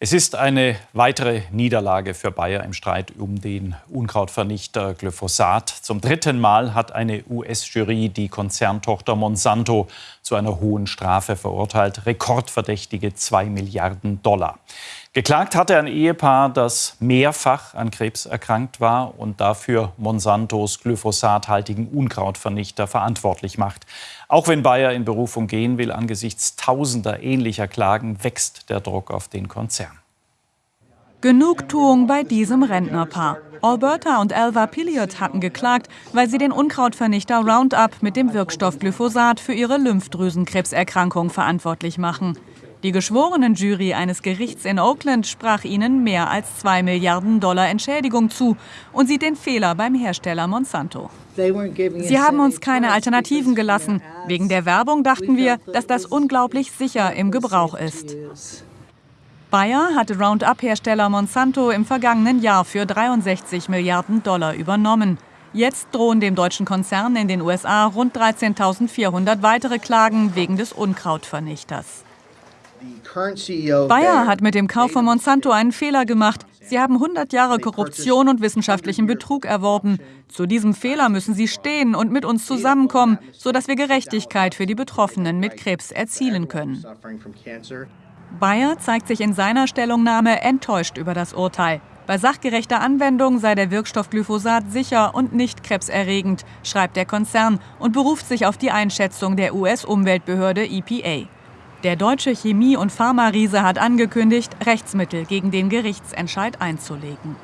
Es ist eine weitere Niederlage für Bayer im Streit um den Unkrautvernichter Glyphosat. Zum dritten Mal hat eine US-Jury die Konzerntochter Monsanto zu einer hohen Strafe verurteilt, rekordverdächtige 2 Milliarden Dollar. Geklagt hatte ein Ehepaar, das mehrfach an Krebs erkrankt war und dafür Monsantos glyphosathaltigen Unkrautvernichter verantwortlich macht. Auch wenn Bayer in Berufung gehen will, angesichts tausender ähnlicher Klagen wächst der Druck auf den Konzern. Genugtuung bei diesem Rentnerpaar. Alberta und Alva Pilliot hatten geklagt, weil sie den Unkrautvernichter Roundup mit dem Wirkstoff Glyphosat für ihre Lymphdrüsenkrebserkrankung verantwortlich machen. Die Geschworenenjury eines Gerichts in Oakland sprach ihnen mehr als 2 Milliarden Dollar Entschädigung zu und sieht den Fehler beim Hersteller Monsanto. Sie haben uns keine Alternativen gelassen. Wegen der Werbung dachten wir, dass das unglaublich sicher im Gebrauch ist. Bayer hatte Roundup-Hersteller Monsanto im vergangenen Jahr für 63 Milliarden Dollar übernommen. Jetzt drohen dem deutschen Konzern in den USA rund 13.400 weitere Klagen wegen des Unkrautvernichters. Bayer hat mit dem Kauf von Monsanto einen Fehler gemacht. Sie haben 100 Jahre Korruption und wissenschaftlichen Betrug erworben. Zu diesem Fehler müssen Sie stehen und mit uns zusammenkommen, sodass wir Gerechtigkeit für die Betroffenen mit Krebs erzielen können. Bayer zeigt sich in seiner Stellungnahme enttäuscht über das Urteil. Bei sachgerechter Anwendung sei der Wirkstoff Glyphosat sicher und nicht krebserregend, schreibt der Konzern und beruft sich auf die Einschätzung der US-Umweltbehörde EPA. Der deutsche Chemie- und Pharma-Riese hat angekündigt, Rechtsmittel gegen den Gerichtsentscheid einzulegen.